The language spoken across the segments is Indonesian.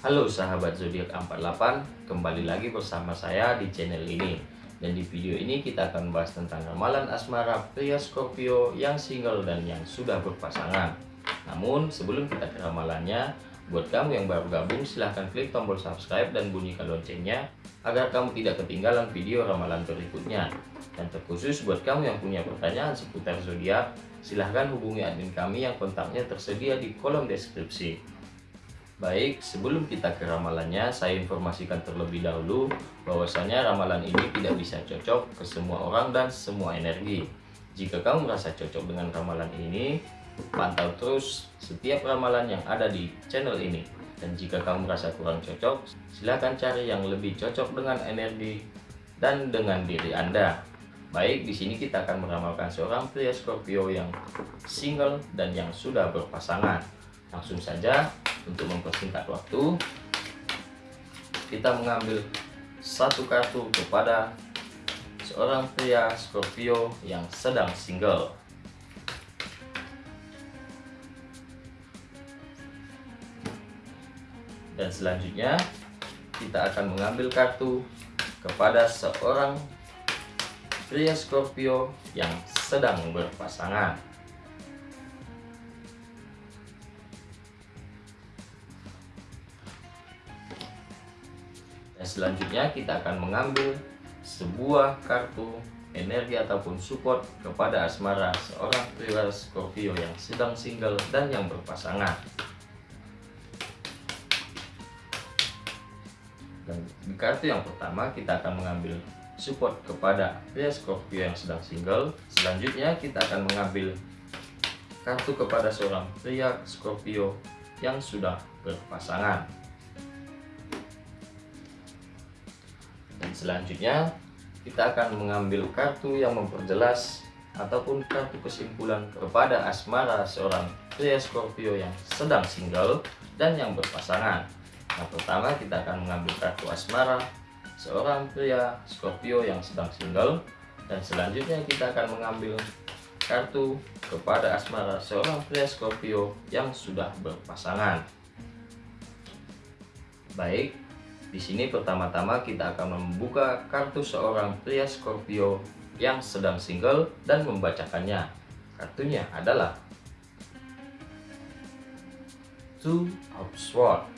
Halo sahabat zodiak 48, kembali lagi bersama saya di channel ini. Dan di video ini kita akan membahas tentang ramalan asmara pria Scorpio yang single dan yang sudah berpasangan. Namun sebelum kita ke ramalannya, buat kamu yang baru gabung silahkan klik tombol subscribe dan bunyikan loncengnya agar kamu tidak ketinggalan video ramalan berikutnya. Dan terkhusus buat kamu yang punya pertanyaan seputar zodiak, silahkan hubungi admin kami yang kontaknya tersedia di kolom deskripsi. Baik, sebelum kita ke ramalannya, saya informasikan terlebih dahulu bahwasanya ramalan ini tidak bisa cocok ke semua orang dan semua energi. Jika kamu merasa cocok dengan ramalan ini, pantau terus setiap ramalan yang ada di channel ini. Dan jika kamu merasa kurang cocok, silahkan cari yang lebih cocok dengan energi dan dengan diri Anda. Baik, di sini kita akan meramalkan seorang pria Scorpio yang single dan yang sudah berpasangan. Langsung saja untuk mempersingkat waktu. Kita mengambil satu kartu kepada seorang pria Scorpio yang sedang single. Dan selanjutnya kita akan mengambil kartu kepada seorang pria Scorpio yang sedang berpasangan selanjutnya kita akan mengambil sebuah kartu energi ataupun support kepada asmara seorang pria Scorpio yang sedang single dan yang berpasangan. Dan di kartu yang pertama kita akan mengambil support kepada pria Scorpio yang sedang single. Selanjutnya kita akan mengambil kartu kepada seorang pria Scorpio yang sudah berpasangan. Selanjutnya, kita akan mengambil kartu yang memperjelas ataupun kartu kesimpulan kepada asmara seorang pria Scorpio yang sedang single dan yang berpasangan. Yang pertama, kita akan mengambil kartu asmara seorang pria Scorpio yang sedang single dan selanjutnya kita akan mengambil kartu kepada asmara seorang pria Scorpio yang sudah berpasangan. Baik, di sini pertama-tama kita akan membuka kartu seorang pria Scorpio yang sedang single dan membacakannya. Kartunya adalah Two of Swords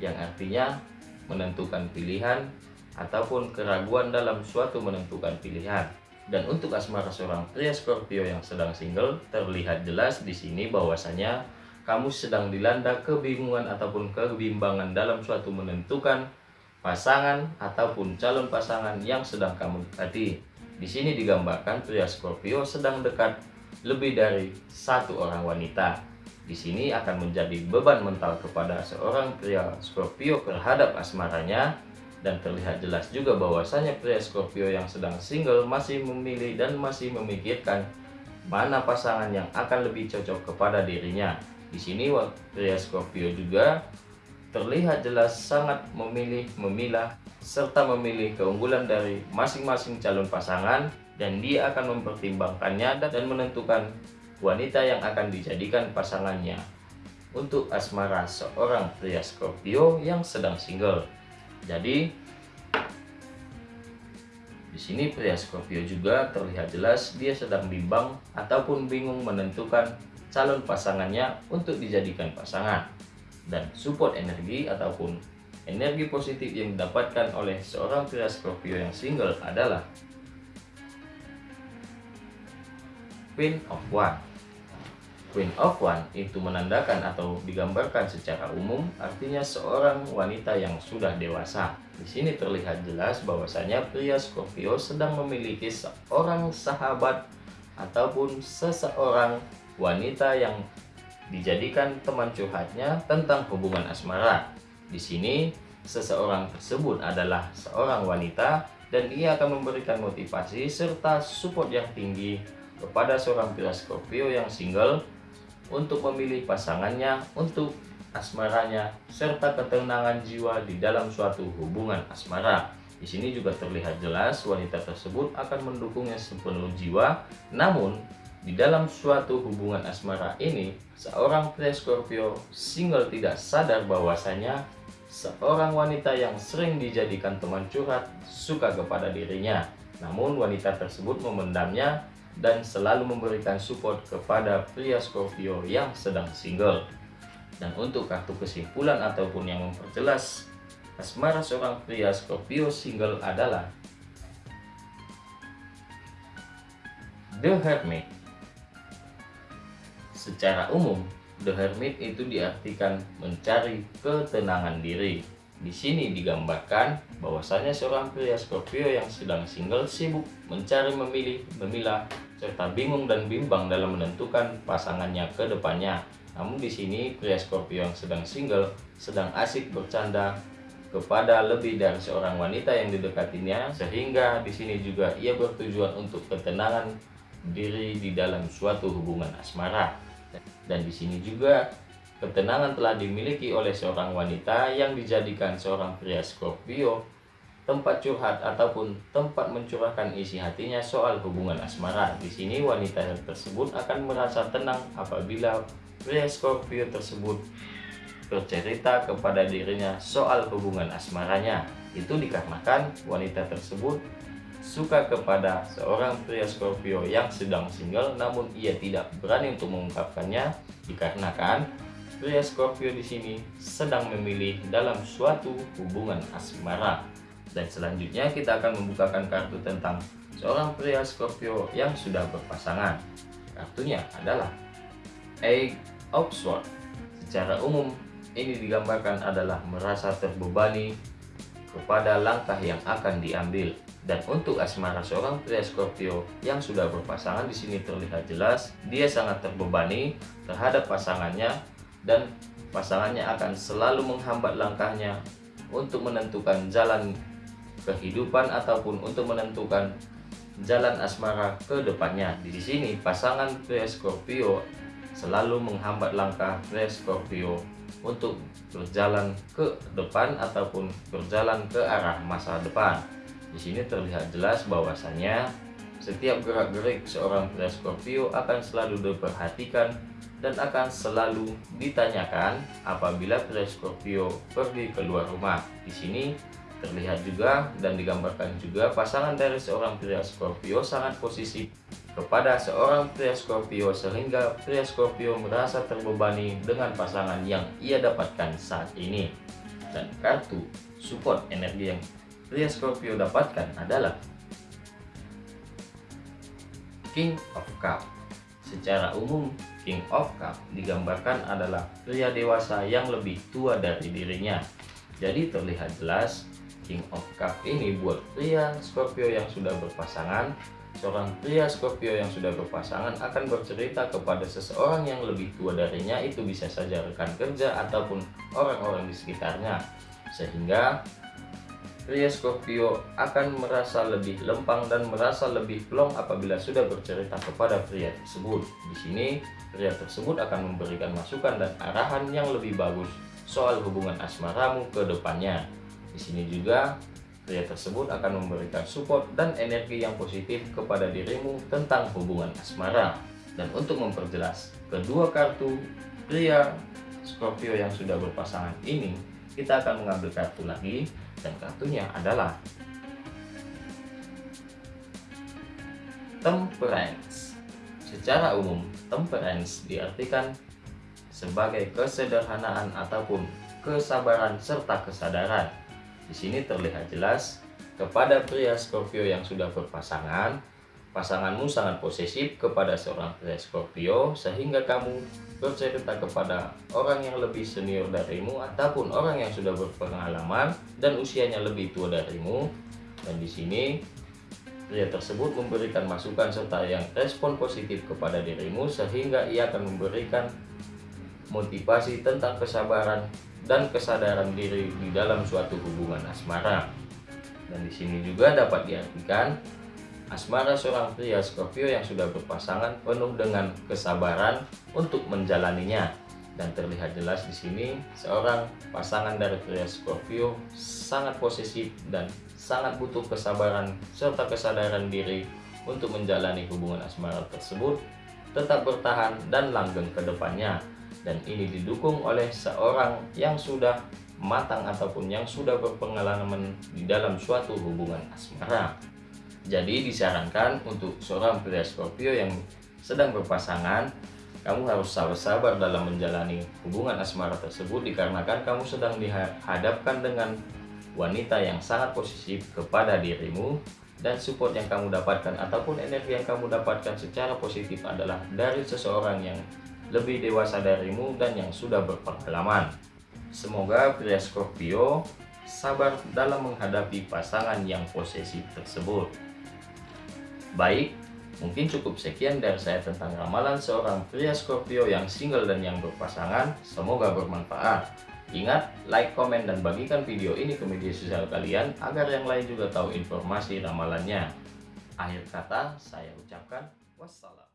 yang artinya menentukan pilihan ataupun keraguan dalam suatu menentukan pilihan. Dan untuk asmara seorang pria Scorpio yang sedang single, terlihat jelas di sini bahwasanya kamu sedang dilanda kebingungan ataupun kebimbangan dalam suatu menentukan pasangan ataupun calon pasangan yang sedang kamu dekati. Di sini digambarkan pria Scorpio sedang dekat lebih dari satu orang wanita. Di sini akan menjadi beban mental kepada seorang pria Scorpio terhadap asmaranya dan terlihat jelas juga bahwasanya pria Scorpio yang sedang single masih memilih dan masih memikirkan mana pasangan yang akan lebih cocok kepada dirinya. Di sini pria Scorpio juga terlihat jelas sangat memilih, memilah, serta memilih keunggulan dari masing-masing calon pasangan dan dia akan mempertimbangkannya dan menentukan wanita yang akan dijadikan pasangannya untuk asmara seorang pria Scorpio yang sedang single. Jadi di sini pria Scorpio juga terlihat jelas dia sedang bimbang ataupun bingung menentukan calon pasangannya untuk dijadikan pasangan dan support energi ataupun energi positif yang didapatkan oleh seorang pria Scorpio yang single adalah Queen of One. Queen of One itu menandakan atau digambarkan secara umum artinya seorang wanita yang sudah dewasa. Di sini terlihat jelas bahwasanya pria Scorpio sedang memiliki seorang sahabat ataupun seseorang wanita yang dijadikan teman curhatnya tentang hubungan asmara. Di sini, seseorang tersebut adalah seorang wanita dan ia akan memberikan motivasi serta support yang tinggi kepada seorang pria Scorpio yang single untuk memilih pasangannya untuk asmaranya serta ketenangan jiwa di dalam suatu hubungan asmara. Di sini juga terlihat jelas wanita tersebut akan mendukungnya sepenuh jiwa, namun di dalam suatu hubungan asmara ini, seorang pria Scorpio single tidak sadar bahwasanya seorang wanita yang sering dijadikan teman curhat suka kepada dirinya. Namun wanita tersebut memendamnya dan selalu memberikan support kepada pria Scorpio yang sedang single. Dan untuk kartu kesimpulan ataupun yang memperjelas asmara seorang pria Scorpio single adalah The Hermit. Secara umum, The Hermit itu diartikan mencari ketenangan diri. Di sini digambarkan bahwasanya seorang pria Scorpio yang sedang single sibuk mencari, memilih, memilah, serta bingung dan bimbang dalam menentukan pasangannya ke depannya. Namun di sini pria Scorpio yang sedang single sedang asik bercanda kepada lebih dari seorang wanita yang didekatinya sehingga di sini juga ia bertujuan untuk ketenangan diri di dalam suatu hubungan asmara. Dan di sini juga ketenangan telah dimiliki oleh seorang wanita yang dijadikan seorang pria Scorpio tempat curhat ataupun tempat mencurahkan isi hatinya soal hubungan asmara. Di sini wanita tersebut akan merasa tenang apabila pria Scorpio tersebut bercerita kepada dirinya soal hubungan asmaranya. Itu dikarenakan wanita tersebut suka kepada seorang pria Scorpio yang sedang single namun ia tidak berani untuk mengungkapkannya dikarenakan pria Scorpio di sini sedang memilih dalam suatu hubungan asmara. Dan selanjutnya kita akan membukakan kartu tentang seorang pria Scorpio yang sudah berpasangan. Kartunya adalah Eight of. Secara umum ini digambarkan adalah merasa terbebani kepada langkah yang akan diambil dan untuk asmara seorang pria Scorpio yang sudah berpasangan di sini terlihat jelas dia sangat terbebani terhadap pasangannya dan pasangannya akan selalu menghambat langkahnya untuk menentukan jalan kehidupan ataupun untuk menentukan jalan asmara ke depannya. Di sini pasangan pria Scorpio selalu menghambat langkah pria Scorpio untuk berjalan ke depan ataupun berjalan ke arah masa depan. Di sini terlihat jelas bahwasannya setiap gerak-gerik seorang pria Scorpio akan selalu diperhatikan dan akan selalu ditanyakan apabila pria Scorpio pergi keluar rumah. Di sini terlihat juga dan digambarkan juga pasangan dari seorang pria Scorpio sangat posisi kepada seorang pria Scorpio sehingga pria Scorpio merasa terbebani dengan pasangan yang ia dapatkan saat ini. Dan kartu support energi yang pria Scorpio dapatkan adalah King of Cup. Secara umum, King of Cup digambarkan adalah pria dewasa yang lebih tua dari dirinya. Jadi terlihat jelas King of Cup ini buat pria Scorpio yang sudah berpasangan Seorang pria Scorpio yang sudah berpasangan akan bercerita kepada seseorang yang lebih tua darinya itu bisa saja rekan kerja ataupun orang-orang di sekitarnya sehingga pria Scorpio akan merasa lebih lempang dan merasa lebih plong apabila sudah bercerita kepada pria tersebut. Di sini, pria tersebut akan memberikan masukan dan arahan yang lebih bagus soal hubungan asmaramu ke depannya. Di sini juga, pria tersebut akan memberikan support dan energi yang positif kepada dirimu tentang hubungan asmara. Dan untuk memperjelas kedua kartu pria Scorpio yang sudah berpasangan ini, kita akan mengambil kartu lagi dan kartunya adalah temperance. Secara umum, temperance diartikan sebagai kesederhanaan ataupun kesabaran serta kesadaran. Di sini terlihat jelas kepada pria Scorpio yang sudah berpasangan, pasanganmu sangat posesif kepada seorang pria Scorpio sehingga kamu bercerita kepada orang yang lebih senior darimu ataupun orang yang sudah berpengalaman dan usianya lebih tua darimu. Dan di sini pria tersebut memberikan masukan serta yang respon positif kepada dirimu sehingga ia akan memberikan motivasi tentang kesabaran dan kesadaran diri di dalam suatu hubungan asmara dan di sini juga dapat diartikan Asmara seorang pria Scorpio yang sudah berpasangan penuh dengan kesabaran untuk menjalaninya. Dan terlihat jelas di sini seorang pasangan dari pria Scorpio sangat posesif dan sangat butuh kesabaran serta kesadaran diri untuk menjalani hubungan asmara tersebut tetap bertahan dan langgeng ke depannya. Dan ini didukung oleh seorang yang sudah matang ataupun yang sudah berpengalaman di dalam suatu hubungan asmara. Jadi disarankan untuk seorang pria Scorpio yang sedang berpasangan, kamu harus sabar-sabar dalam menjalani hubungan asmara tersebut dikarenakan kamu sedang dihadapkan dengan wanita yang sangat posesif kepada dirimu dan support yang kamu dapatkan ataupun energi yang kamu dapatkan secara positif adalah dari seseorang yang lebih dewasa darimu dan yang sudah berpengalaman. Semoga pria Scorpio sabar dalam menghadapi pasangan yang posesif tersebut. Baik, mungkin cukup sekian dari saya tentang ramalan seorang pria Scorpio yang single dan yang berpasangan. Semoga bermanfaat. Ingat, like, komen, dan bagikan video ini ke media sosial kalian agar yang lain juga tahu informasi ramalannya. Akhir kata, saya ucapkan wassalam.